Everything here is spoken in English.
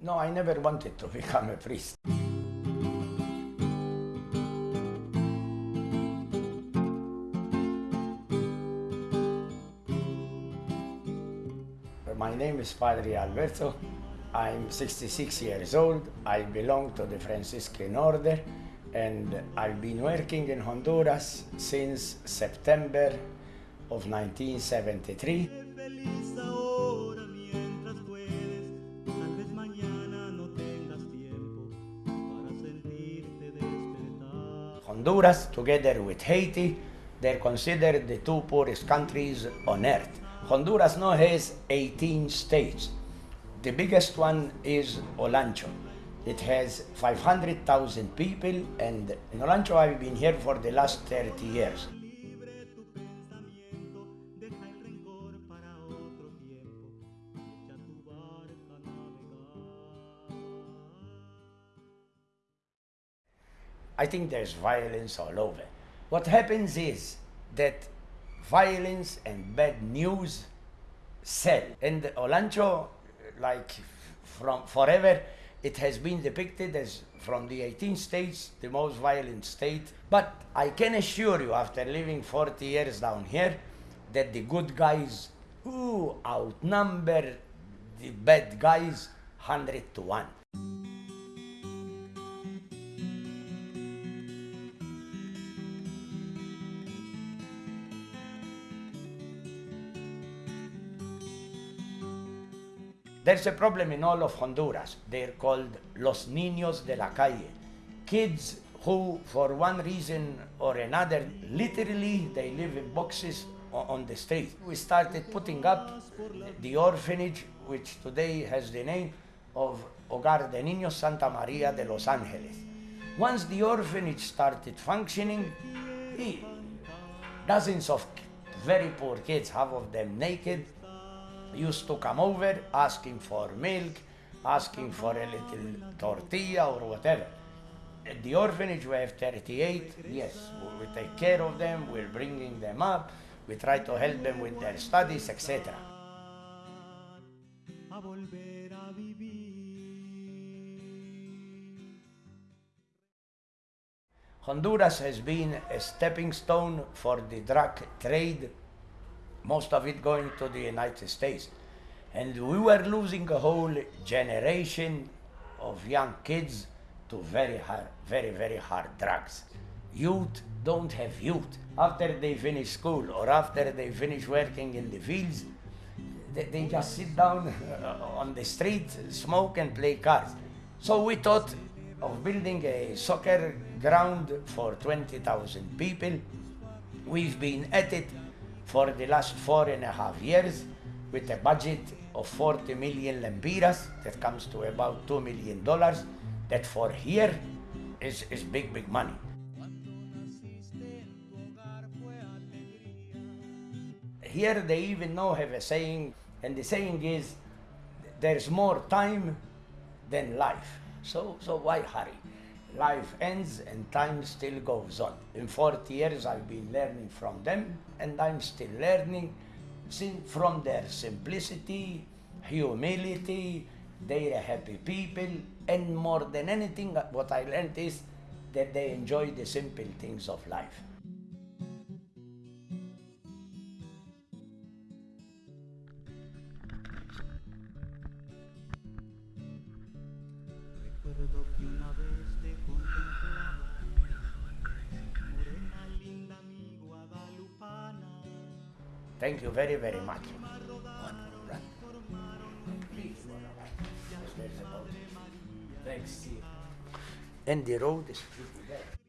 No, I never wanted to become a priest. My name is Padre Alberto. I'm 66 years old. I belong to the Franciscan order and I've been working in Honduras since September of 1973. Honduras, together with Haiti, they're considered the two poorest countries on earth. Honduras now has 18 states. The biggest one is Olancho. It has 500,000 people, and in Olancho I've been here for the last 30 years. I think there's violence all over. What happens is that violence and bad news sell. And Olancho, like from forever, it has been depicted as from the 18 states the most violent state. But I can assure you, after living 40 years down here, that the good guys who outnumber the bad guys 100 to 1. There's a problem in all of Honduras. They're called Los Niños de la Calle. Kids who, for one reason or another, literally they live in boxes on the street. We started putting up the orphanage, which today has the name of Hogar de Niños Santa Maria de Los Angeles. Once the orphanage started functioning, dozens of very poor kids, half of them naked, used to come over asking for milk, asking for a little tortilla or whatever. At the orphanage, we have 38. Yes, we take care of them, we're bringing them up, we try to help them with their studies, etc. A volver a vivir. Honduras has been a stepping stone for the drug trade, most of it going to the United States. And we were losing a whole generation of young kids to very hard, very, very hard drugs. Youth don't have youth. After they finish school or after they finish working in the fields, they, they just sit down on the street, smoke and play cards. So we thought of building a soccer ground for 20,000 people. We've been at it for the last four and a half years with a budget of 40 million lempiras, that comes to about $2 million, that for here is, is big, big money. Here they even now have a saying, and the saying is, there's more time than life. So, so why hurry? Life ends and time still goes on. In 40 years I've been learning from them and I'm still learning from their simplicity, humility, they're happy people, and more than anything, what I learned is that they enjoy the simple things of life. Recuerdo que una vez te contemplaba, morena linda mi guadalupana. Thank you very, very much. Thanks. And the road is pretty bad.